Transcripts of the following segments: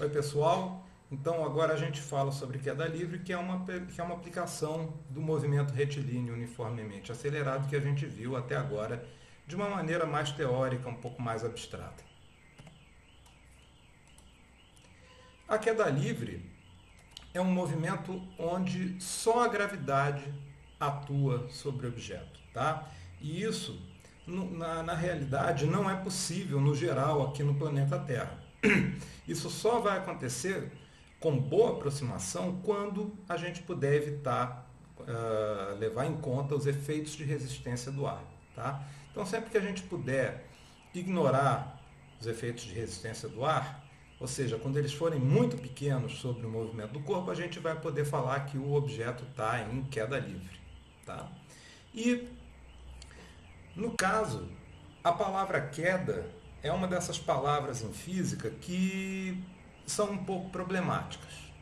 Oi pessoal, então agora a gente fala sobre queda livre, que é uma, que é uma aplicação do movimento retilíneo uniformemente acelerado que a gente viu até agora de uma maneira mais teórica, um pouco mais abstrata. A queda livre é um movimento onde só a gravidade atua sobre o objeto. Tá? E isso, na, na realidade, não é possível no geral aqui no planeta Terra. Isso só vai acontecer com boa aproximação quando a gente puder evitar, uh, levar em conta os efeitos de resistência do ar. Tá? Então, sempre que a gente puder ignorar os efeitos de resistência do ar, ou seja, quando eles forem muito pequenos sobre o movimento do corpo, a gente vai poder falar que o objeto está em queda livre. Tá? E, no caso, a palavra queda é uma dessas palavras em física que são um pouco problemáticas.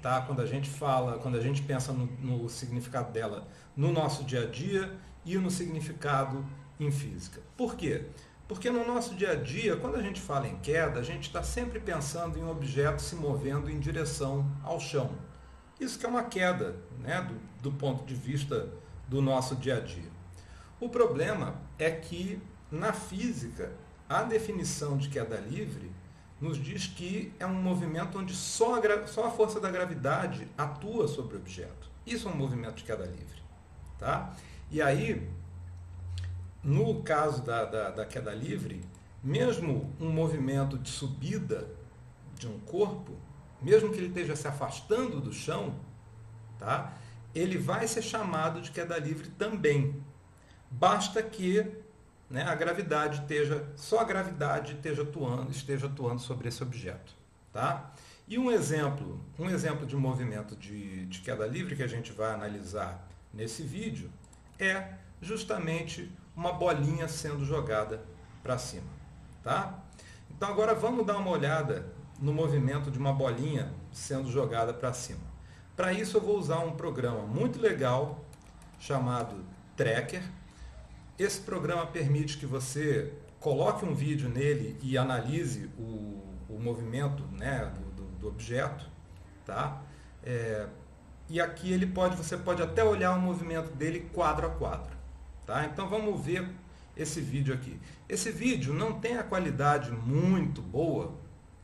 Tá? Quando a gente fala, quando a gente pensa no, no significado dela no nosso dia a dia e no significado em física. Por quê? Porque no nosso dia a dia, quando a gente fala em queda, a gente está sempre pensando em um objeto se movendo em direção ao chão. Isso que é uma queda, né, do, do ponto de vista do nosso dia a dia. O problema é que na física a definição de queda livre nos diz que é um movimento onde só a, só a força da gravidade atua sobre o objeto. Isso é um movimento de queda livre. Tá? E aí, no caso da, da, da queda livre, mesmo um movimento de subida de um corpo, mesmo que ele esteja se afastando do chão, tá? ele vai ser chamado de queda livre também. Basta que né, a gravidade esteja, só a gravidade esteja atuando, esteja atuando sobre esse objeto. Tá? E um exemplo, um exemplo de movimento de, de queda livre que a gente vai analisar nesse vídeo é justamente uma bolinha sendo jogada para cima. Tá? Então agora vamos dar uma olhada no movimento de uma bolinha sendo jogada para cima. Para isso eu vou usar um programa muito legal chamado Tracker, esse programa permite que você coloque um vídeo nele e analise o, o movimento né, do, do, do objeto. Tá? É, e aqui ele pode, você pode até olhar o movimento dele quadro a quadro. Tá? Então vamos ver esse vídeo aqui. Esse vídeo não tem a qualidade muito boa,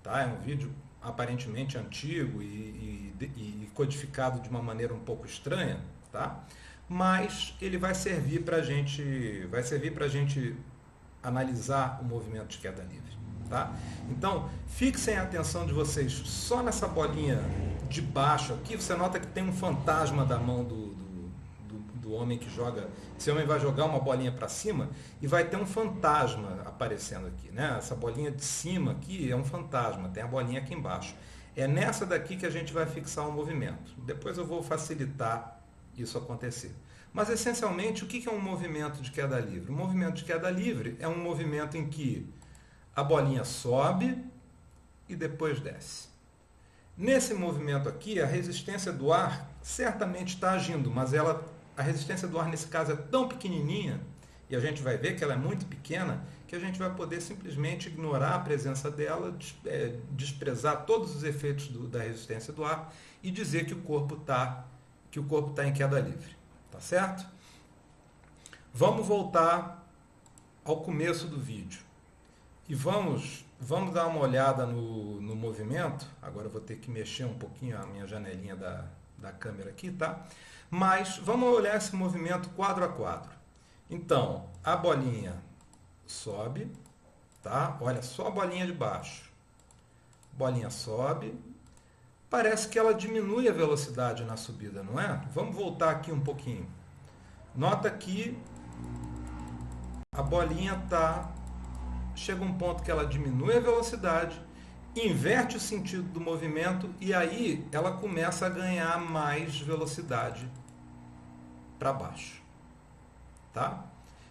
tá? é um vídeo aparentemente antigo e, e, e codificado de uma maneira um pouco estranha, tá? Mas ele vai servir para gente, vai servir para a gente analisar o movimento de queda livre. Tá? Então, fixem a atenção de vocês só nessa bolinha de baixo aqui. Você nota que tem um fantasma da mão do, do homem que joga. Esse homem vai jogar uma bolinha para cima e vai ter um fantasma aparecendo aqui. Né? Essa bolinha de cima aqui é um fantasma, tem a bolinha aqui embaixo. É nessa daqui que a gente vai fixar o movimento. Depois eu vou facilitar isso acontecer. Mas, essencialmente, o que é um movimento de queda livre? Um movimento de queda livre é um movimento em que a bolinha sobe e depois desce. Nesse movimento aqui, a resistência do ar certamente está agindo, mas ela, a resistência do ar nesse caso é tão pequenininha, e a gente vai ver que ela é muito pequena, que a gente vai poder simplesmente ignorar a presença dela, é, desprezar todos os efeitos do, da resistência do ar e dizer que o corpo está que o corpo está em queda livre. Tá certo? Vamos voltar ao começo do vídeo. E vamos, vamos dar uma olhada no, no movimento. Agora eu vou ter que mexer um pouquinho a minha janelinha da, da câmera aqui, tá? Mas vamos olhar esse movimento quadro a quadro. Então, a bolinha sobe, tá? Olha só a bolinha de baixo. Bolinha sobe, parece que ela diminui a velocidade na subida, não é? Vamos voltar aqui um pouquinho. Nota que a bolinha tá chega um ponto que ela diminui a velocidade, inverte o sentido do movimento e aí ela começa a ganhar mais velocidade para baixo. Tá?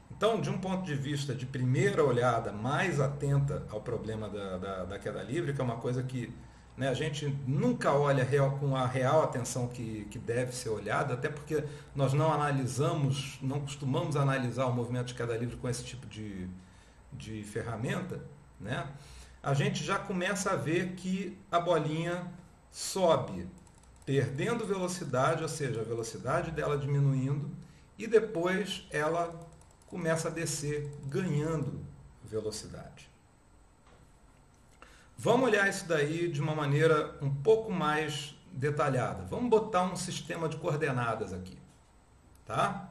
Então, de um ponto de vista de primeira olhada, mais atenta ao problema da, da, da queda livre, que é uma coisa que né? A gente nunca olha real, com a real atenção que, que deve ser olhada, até porque nós não analisamos, não costumamos analisar o movimento de queda livre com esse tipo de, de ferramenta. Né? a gente já começa a ver que a bolinha sobe perdendo velocidade, ou seja, a velocidade dela diminuindo, e depois ela começa a descer ganhando velocidade. Vamos olhar isso daí de uma maneira um pouco mais detalhada. Vamos botar um sistema de coordenadas aqui. Tá?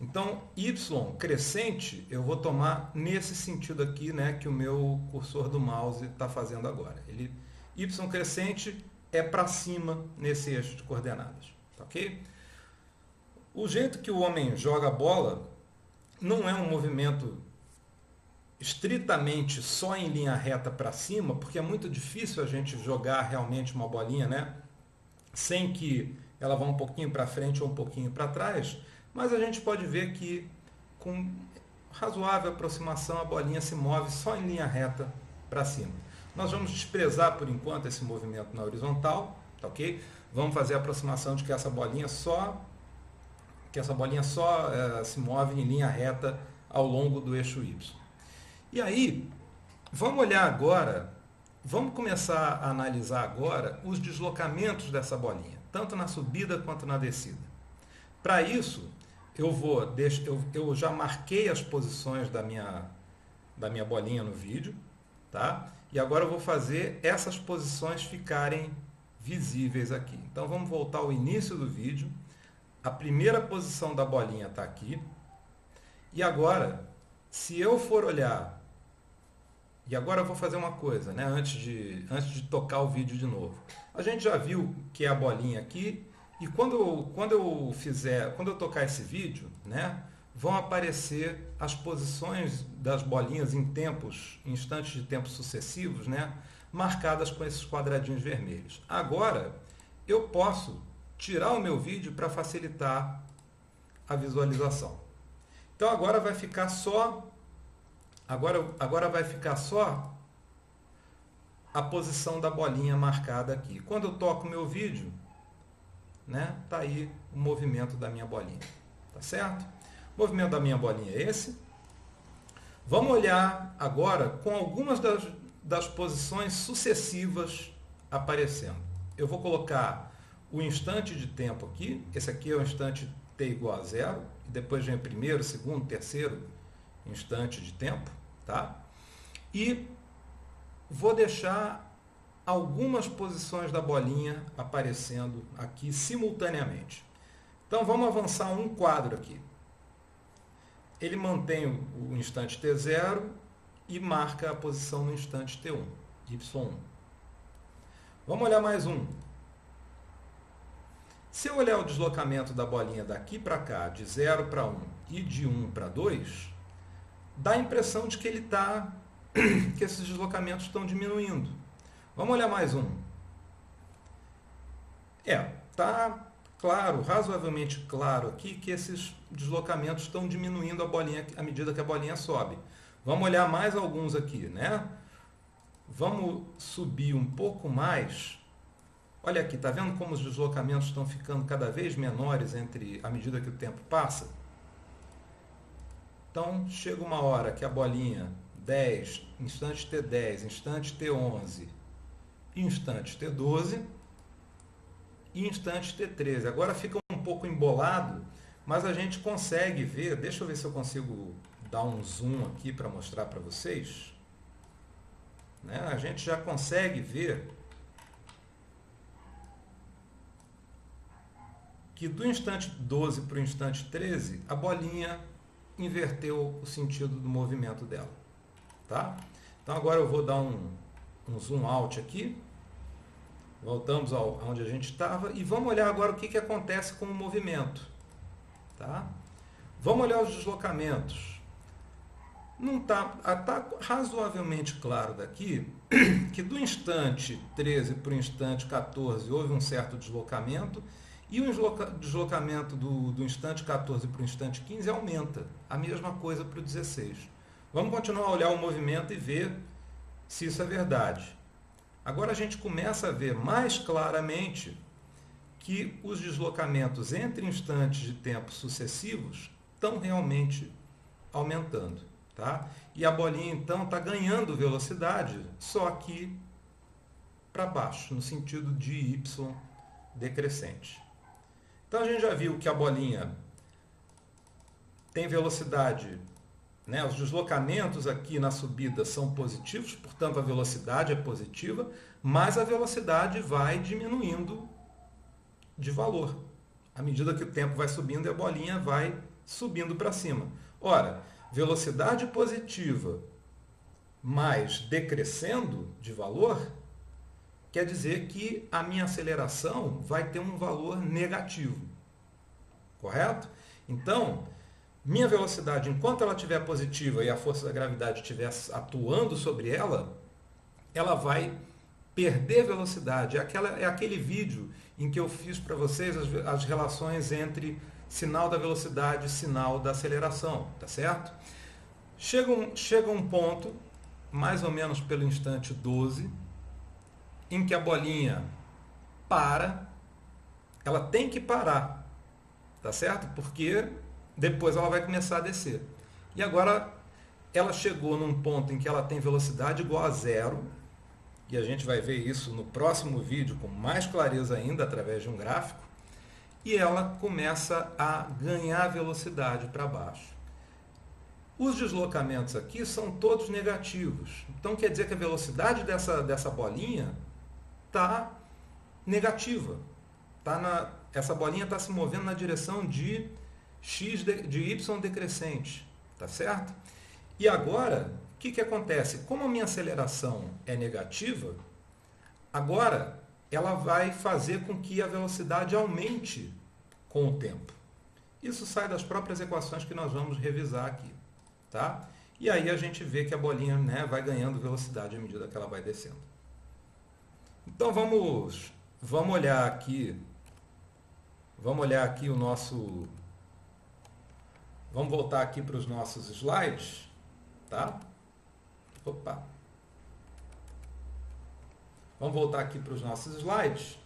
Então, y crescente, eu vou tomar nesse sentido aqui, né, que o meu cursor do mouse está fazendo agora. Ele, y crescente é para cima nesse eixo de coordenadas. Tá ok? O jeito que o homem joga a bola não é um movimento estritamente só em linha reta para cima, porque é muito difícil a gente jogar realmente uma bolinha, né? Sem que ela vá um pouquinho para frente ou um pouquinho para trás, mas a gente pode ver que com razoável aproximação a bolinha se move só em linha reta para cima. Nós vamos desprezar por enquanto esse movimento na horizontal, tá ok? Vamos fazer a aproximação de que essa bolinha só que essa bolinha só é, se move em linha reta ao longo do eixo Y. E aí, vamos olhar agora, vamos começar a analisar agora os deslocamentos dessa bolinha, tanto na subida quanto na descida. Para isso, eu vou, eu, já marquei as posições da minha, da minha bolinha no vídeo, tá? E agora eu vou fazer essas posições ficarem visíveis aqui. Então vamos voltar ao início do vídeo. A primeira posição da bolinha está aqui. E agora, se eu for olhar, e agora eu vou fazer uma coisa, né? antes, de, antes de tocar o vídeo de novo. A gente já viu que é a bolinha aqui, e quando eu, quando eu fizer, quando eu tocar esse vídeo, né, vão aparecer as posições das bolinhas em tempos, em instantes de tempo sucessivos, né, marcadas com esses quadradinhos vermelhos. Agora, eu posso tirar o meu vídeo para facilitar a visualização. Então agora vai ficar só agora agora vai ficar só a posição da bolinha marcada aqui. Quando eu toco meu vídeo, né? Tá aí o movimento da minha bolinha, tá certo? O movimento da minha bolinha é esse. Vamos olhar agora com algumas das, das posições sucessivas aparecendo. Eu vou colocar o instante de tempo aqui. Esse aqui é o instante t igual a zero. E depois vem primeiro, segundo, terceiro instante de tempo. Tá? E vou deixar algumas posições da bolinha aparecendo aqui simultaneamente. Então vamos avançar um quadro aqui. Ele mantém o instante T0 e marca a posição no instante T1, Y1. Vamos olhar mais um. Se eu olhar o deslocamento da bolinha daqui para cá, de 0 para 1 e de 1 para 2, dá a impressão de que ele está, que esses deslocamentos estão diminuindo. Vamos olhar mais um. É, tá claro, razoavelmente claro aqui que esses deslocamentos estão diminuindo a bolinha à medida que a bolinha sobe. Vamos olhar mais alguns aqui, né? Vamos subir um pouco mais. Olha aqui, tá vendo como os deslocamentos estão ficando cada vez menores entre à medida que o tempo passa? Então, chega uma hora que a bolinha 10, instante T10, instante T11, instante T12 e instante T13. Agora fica um pouco embolado, mas a gente consegue ver, deixa eu ver se eu consigo dar um zoom aqui para mostrar para vocês. Né? A gente já consegue ver que do instante 12 para o instante 13, a bolinha inverteu o sentido do movimento dela. Tá? Então agora eu vou dar um, um zoom out aqui. Voltamos ao, onde a gente estava e vamos olhar agora o que, que acontece com o movimento. Tá? Vamos olhar os deslocamentos. Não está tá razoavelmente claro daqui que do instante 13 para o instante 14 houve um certo deslocamento e o deslocamento do, do instante 14 para o instante 15 aumenta. A mesma coisa para o 16. Vamos continuar a olhar o movimento e ver se isso é verdade. Agora a gente começa a ver mais claramente que os deslocamentos entre instantes de tempo sucessivos estão realmente aumentando. Tá? E a bolinha então está ganhando velocidade, só que para baixo, no sentido de y decrescente. Então a gente já viu que a bolinha tem velocidade, né? os deslocamentos aqui na subida são positivos, portanto a velocidade é positiva, mas a velocidade vai diminuindo de valor. À medida que o tempo vai subindo, a bolinha vai subindo para cima. Ora, velocidade positiva mais decrescendo de valor, quer dizer que a minha aceleração vai ter um valor negativo. Correto? Então, minha velocidade, enquanto ela estiver positiva e a força da gravidade estiver atuando sobre ela, ela vai perder velocidade. É, aquela, é aquele vídeo em que eu fiz para vocês as, as relações entre sinal da velocidade e sinal da aceleração, tá certo? Chega um, chega um ponto, mais ou menos pelo instante 12, em que a bolinha para, ela tem que parar, tá certo? Porque depois ela vai começar a descer. E agora ela chegou num ponto em que ela tem velocidade igual a zero, e a gente vai ver isso no próximo vídeo com mais clareza ainda através de um gráfico, e ela começa a ganhar velocidade para baixo. Os deslocamentos aqui são todos negativos. Então quer dizer que a velocidade dessa, dessa bolinha está negativa. Tá na, essa bolinha está se movendo na direção de x de, de y decrescente. Tá certo? E agora, que, que acontece? Como a minha aceleração é negativa, agora ela vai fazer com que a velocidade aumente com o tempo. Isso sai das próprias equações que nós vamos revisar aqui. Tá? E aí a gente vê que a bolinha né, vai ganhando velocidade à medida que ela vai descendo. Então vamos, vamos olhar aqui, vamos olhar aqui o nosso, vamos voltar aqui para os nossos slides, tá? Opa! Vamos voltar aqui para os nossos slides.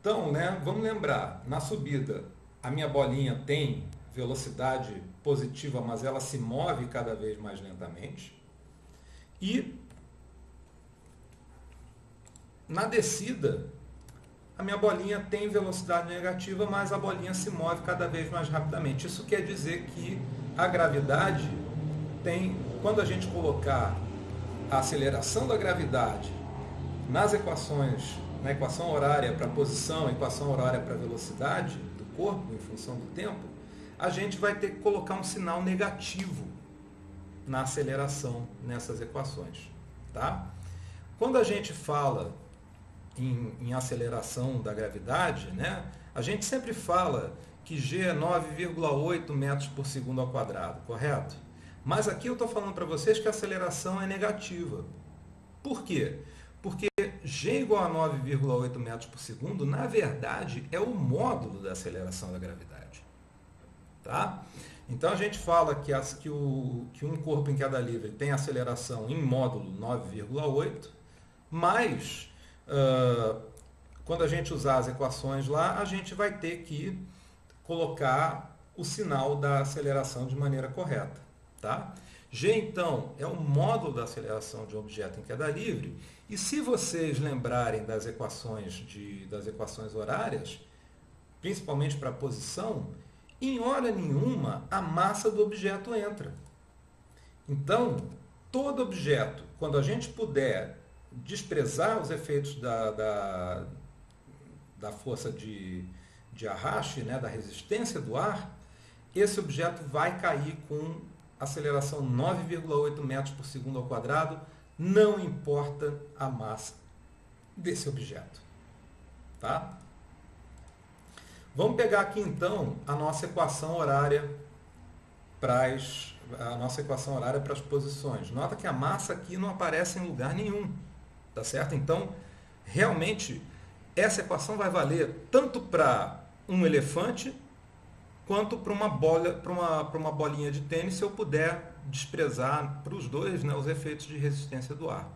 Então, né, vamos lembrar, na subida, a minha bolinha tem velocidade positiva, mas ela se move cada vez mais lentamente. E na descida, a minha bolinha tem velocidade negativa, mas a bolinha se move cada vez mais rapidamente. Isso quer dizer que a gravidade tem, quando a gente colocar a aceleração da gravidade nas equações, na equação horária para posição, equação horária para velocidade do corpo em função do tempo, a gente vai ter que colocar um sinal negativo na aceleração nessas equações. Tá? Quando a gente fala em, em aceleração da gravidade, né, a gente sempre fala que g é 9,8 metros por segundo ao quadrado, correto? Mas aqui eu estou falando para vocês que a aceleração é negativa. Por quê? Porque g igual a 9,8 metros por segundo, na verdade, é o módulo da aceleração da gravidade. Tá? Então a gente fala que, as, que, o, que um corpo em queda livre tem aceleração em módulo 9,8, mas uh, quando a gente usar as equações lá, a gente vai ter que colocar o sinal da aceleração de maneira correta. Tá? G, então, é o módulo da aceleração de um objeto em queda livre. E se vocês lembrarem das equações, de, das equações horárias, principalmente para a posição, em hora nenhuma a massa do objeto entra. Então, todo objeto, quando a gente puder desprezar os efeitos da, da, da força de, de arraste, né, da resistência do ar, esse objeto vai cair com aceleração 9,8 metros por segundo ao quadrado, não importa a massa desse objeto. Tá? Vamos pegar aqui então a nossa equação horária para as, a nossa equação horária para as posições. Nota que a massa aqui não aparece em lugar nenhum, tá certo? Então, realmente essa equação vai valer tanto para um elefante quanto para uma para uma, para uma bolinha de tênis, se eu puder desprezar para os dois né, os efeitos de resistência do ar.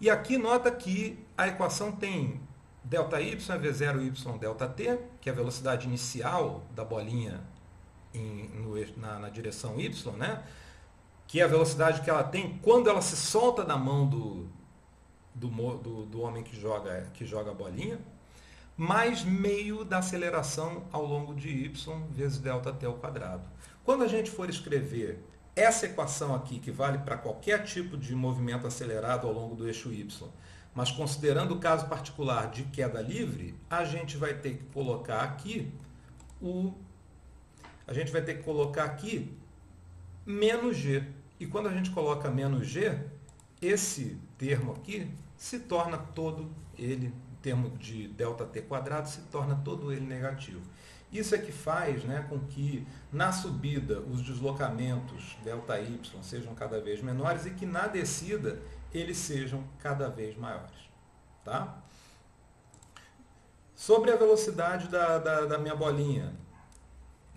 E aqui nota que a equação tem ΔY é V0Y ΔT, que é a velocidade inicial da bolinha em, no, na, na, direção Y, né? que é a velocidade que ela tem quando ela se solta da mão do, do, do, do homem que joga, que joga a bolinha, mais meio da aceleração ao longo de y vezes ΔT ao quadrado. Quando a gente for escrever essa equação aqui, que vale para qualquer tipo de movimento acelerado ao longo do eixo y, mas considerando o caso particular de queda livre, a gente vai ter que colocar aqui o a gente vai ter que colocar aqui menos g. E quando a gente coloca menos g, esse termo aqui se torna todo ele, termo de ΔT quadrado, se torna todo ele negativo. Isso é que faz né, com que na subida os deslocamentos ΔY sejam cada vez menores e que na descida eles sejam cada vez maiores. Tá? Sobre a velocidade da, da, da minha bolinha,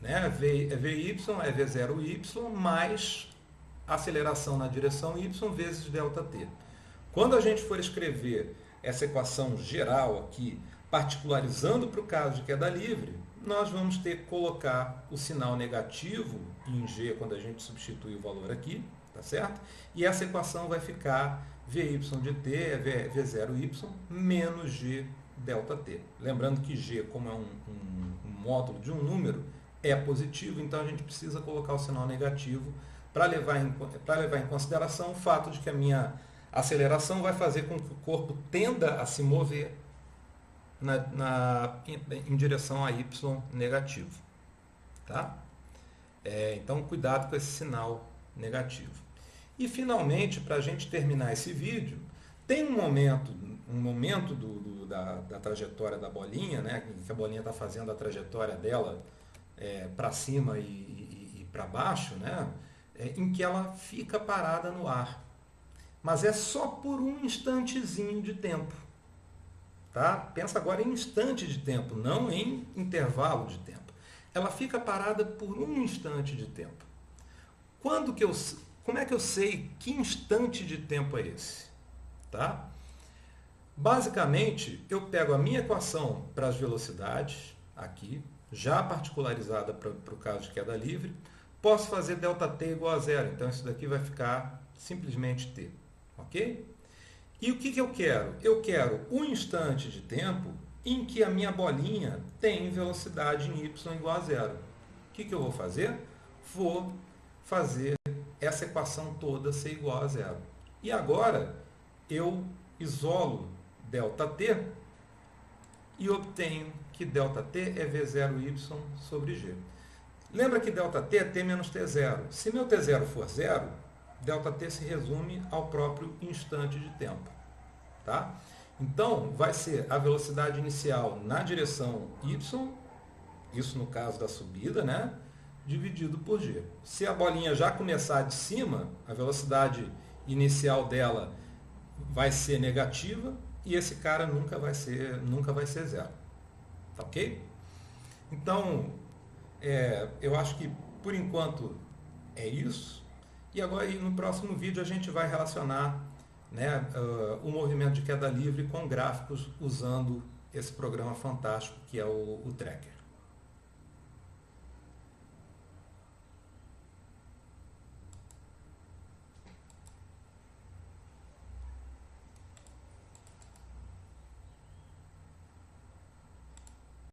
né? v, VY é V0Y mais aceleração na direção Y vezes ΔT. Quando a gente for escrever essa equação geral aqui, particularizando para o caso de queda livre, nós vamos ter que colocar o sinal negativo em G quando a gente substitui o valor aqui, tá certo? E essa equação vai ficar Vy de t é V0y menos G ΔT. Lembrando que G, como é um, um, um módulo de um número, é positivo, então a gente precisa colocar o sinal negativo para levar, em, levar em consideração o fato de que a minha aceleração vai fazer com que o corpo tenda a se mover na, na em, em, direção a y negativo. Tá? É, então, cuidado com esse sinal negativo. E, finalmente, para a gente terminar esse vídeo, tem um momento, um momento do, do, da, da, trajetória da bolinha, né, que a bolinha está fazendo a trajetória dela é, para cima e, e, e para baixo, né, é, em que ela fica parada no ar. Mas é só por um instantezinho de tempo. Tá? Pensa agora em instante de tempo, não em intervalo de tempo. Ela fica parada por um instante de tempo. Quando que eu, como é que eu sei que instante de tempo é esse? Tá? Basicamente, eu pego a minha equação para as velocidades, aqui, já particularizada para o caso de queda livre, posso fazer ΔT igual a zero. Então, isso daqui vai ficar simplesmente T. Ok? E o que, que eu quero? Eu quero um instante de tempo em que a minha bolinha tem velocidade em y igual a zero. O que, que eu vou fazer? Vou fazer essa equação toda ser igual a zero. E agora eu isolo ΔT e obtenho que ΔT é V0y sobre G. Lembra que ΔT é T menos T0. Se meu T0 for zero, ΔT se resume ao próprio instante de tempo. Tá? Então, vai ser a velocidade inicial na direção y, isso no caso da subida, né? dividido por g. Se a bolinha já começar de cima, a velocidade inicial dela vai ser negativa e esse cara nunca vai ser, nunca vai ser zero. Tá ok? Então, é, eu acho que por enquanto é isso. E agora no próximo vídeo a gente vai relacionar né, uh, o movimento de queda livre com gráficos usando esse programa fantástico que é o, o Tracker.